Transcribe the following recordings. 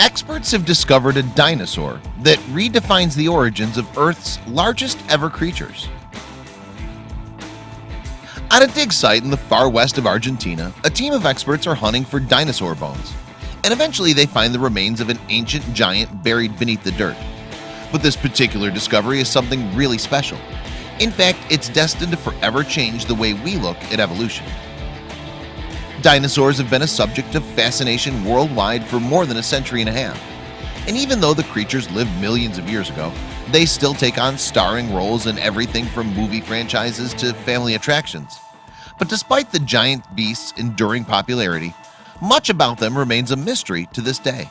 Experts have discovered a dinosaur that redefines the origins of Earth's largest ever creatures. At a dig site in the far west of Argentina a team of experts are hunting for dinosaur bones and eventually they find the remains of an ancient giant buried beneath the dirt. But this particular discovery is something really special. In fact it's destined to forever change the way we look at evolution Dinosaurs have been a subject of fascination worldwide for more than a century and a half. And even though the creatures lived millions of years ago they still take on starring roles in everything from movie franchises to family attractions. But despite the giant beasts enduring popularity much about them remains a mystery to this day.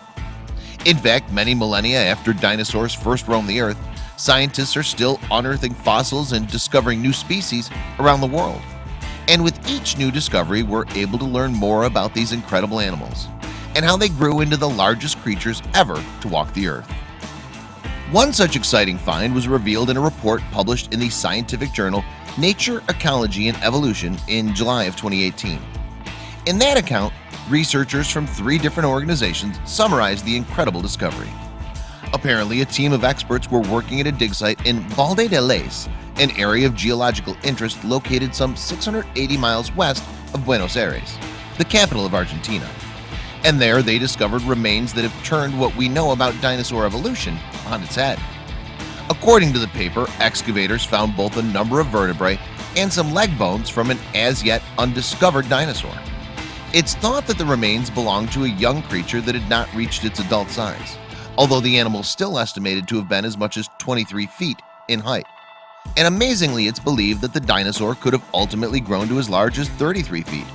In fact many millennia after dinosaurs first roamed the earth scientists are still unearthing fossils and discovering new species around the world and with each new discovery we're able to learn more about these incredible animals and how they grew into the largest creatures ever to walk the earth. One such exciting find was revealed in a report published in the scientific journal Nature Ecology and Evolution in July of 2018 in that account researchers from three different organizations summarized the incredible discovery. Apparently a team of experts were working at a dig site in Balde de Leyes an area of geological interest located some 680 miles west of Buenos Aires the capital of Argentina. And there they discovered remains that have turned what we know about dinosaur evolution on its head. According to the paper excavators found both a number of vertebrae and some leg bones from an as yet undiscovered dinosaur. It's thought that the remains belonged to a young creature that had not reached its adult size Although the animal is still estimated to have been as much as 23 feet in height and amazingly it's believed that the dinosaur could have ultimately grown to as large as 33 feet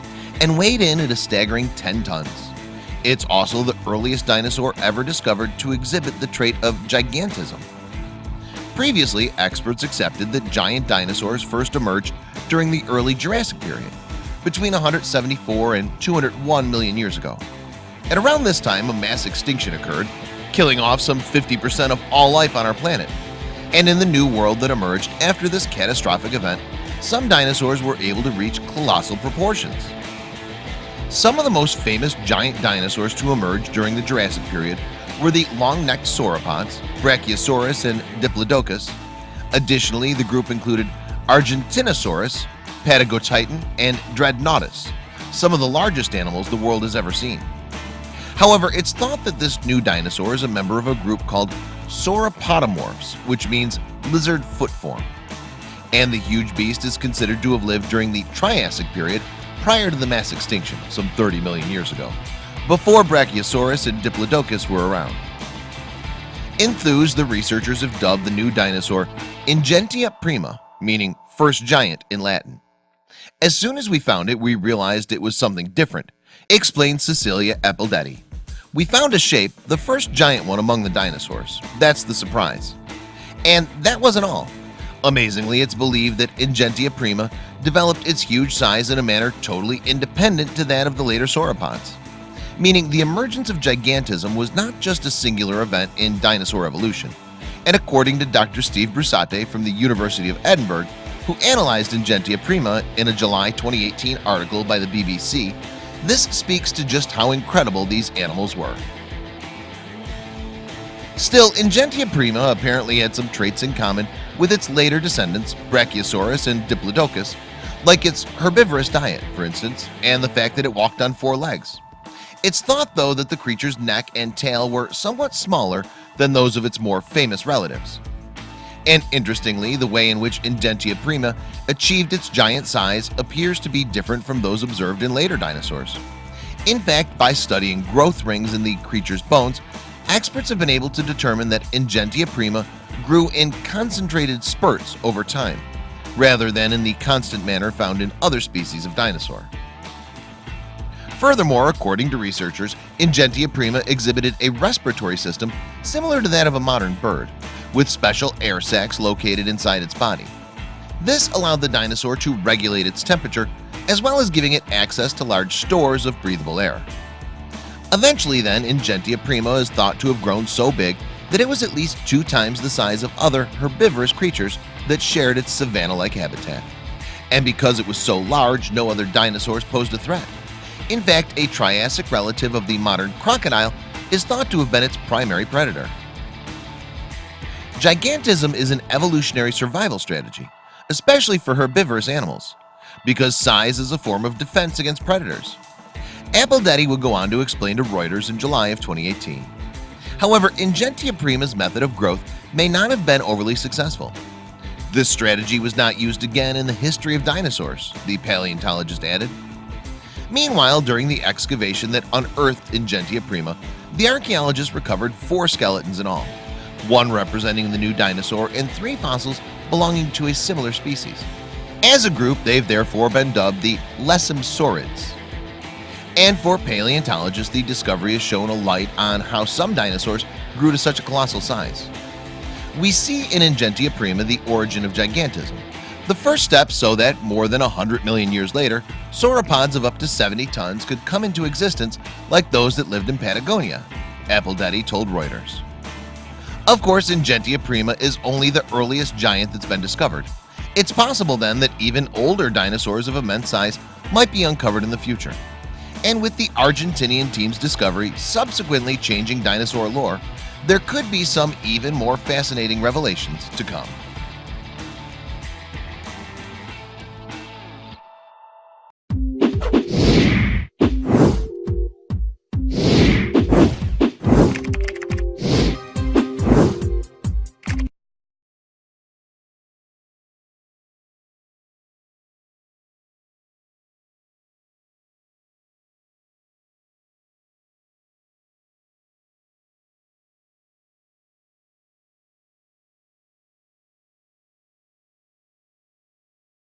and weighed in at a staggering 10 tons. It's also the earliest dinosaur ever discovered to exhibit the trait of gigantism. Previously experts accepted that giant dinosaurs first emerged during the early Jurassic period between 174 and 201 million years ago. At around this time a mass extinction occurred killing off some 50% of all life on our planet and in the new world that emerged after this catastrophic event some dinosaurs were able to reach colossal proportions. Some of the most famous giant dinosaurs to emerge during the Jurassic period were the long-necked sauropods Brachiosaurus and Diplodocus. Additionally the group included Argentinosaurus Patagotitan and Dreadnoughtus some of the largest animals the world has ever seen However, it's thought that this new dinosaur is a member of a group called Sauropodomorphs which means lizard foot form. And the huge beast is considered to have lived during the Triassic period prior to the mass extinction some 30 million years ago before Brachiosaurus and Diplodocus were around. Enthused the researchers have dubbed the new dinosaur Ingentia prima meaning first giant in Latin. As soon as we found it we realized it was something different explained Cecilia Apaldetti we found a shape the first giant one among the dinosaurs. That's the surprise. And that wasn't all. Amazingly it's believed that Ingentia prima developed its huge size in a manner totally independent to that of the later sauropods meaning the emergence of gigantism was not just a singular event in dinosaur evolution. And according to Dr. Steve Brusatte from the University of Edinburgh who analyzed Ingentia prima in a July 2018 article by the BBC this speaks to just how incredible these animals were. Still Ingentia prima apparently had some traits in common with its later descendants Brachiosaurus and Diplodocus like its herbivorous diet for instance and the fact that it walked on four legs. It's thought though that the creature's neck and tail were somewhat smaller than those of its more famous relatives and interestingly the way in which Ingentia prima achieved its giant size appears to be different from those observed in later dinosaurs. In fact by studying growth rings in the creature's bones experts have been able to determine that Ingentia prima grew in concentrated spurts over time rather than in the constant manner found in other species of dinosaur. Furthermore, according to researchers, Ingentia prima exhibited a respiratory system similar to that of a modern bird with special air sacs located inside its body. This allowed the dinosaur to regulate its temperature as well as giving it access to large stores of breathable air. Eventually then Ingentia prima is thought to have grown so big that it was at least two times the size of other herbivorous creatures that shared its savanna-like habitat. And because it was so large no other dinosaurs posed a threat. In fact a Triassic relative of the modern crocodile is thought to have been its primary predator Gigantism is an evolutionary survival strategy especially for herbivorous animals because size is a form of defense against predators. Apaldetti would go on to explain to Reuters in July of 2018 However Ingentia prima's method of growth may not have been overly successful. This strategy was not used again in the history of dinosaurs the paleontologist added. Meanwhile during the excavation that unearthed Ingentia prima the archaeologists recovered four skeletons in all one representing the new dinosaur and three fossils belonging to a similar species. As a group they've therefore been dubbed the Lessemsaurids. And for paleontologists the discovery has shown a light on how some dinosaurs grew to such a colossal size. We see in Ingentia prima the origin of gigantism. The first step so that more than hundred million years later sauropods of up to 70 tons could come into existence like those that lived in Patagonia Apaldetti told Reuters Of course Ingentia prima is only the earliest giant that's been discovered. It's possible then that even older dinosaurs of immense size might be uncovered in the future. And with the Argentinian team's discovery subsequently changing dinosaur lore there could be some even more fascinating revelations to come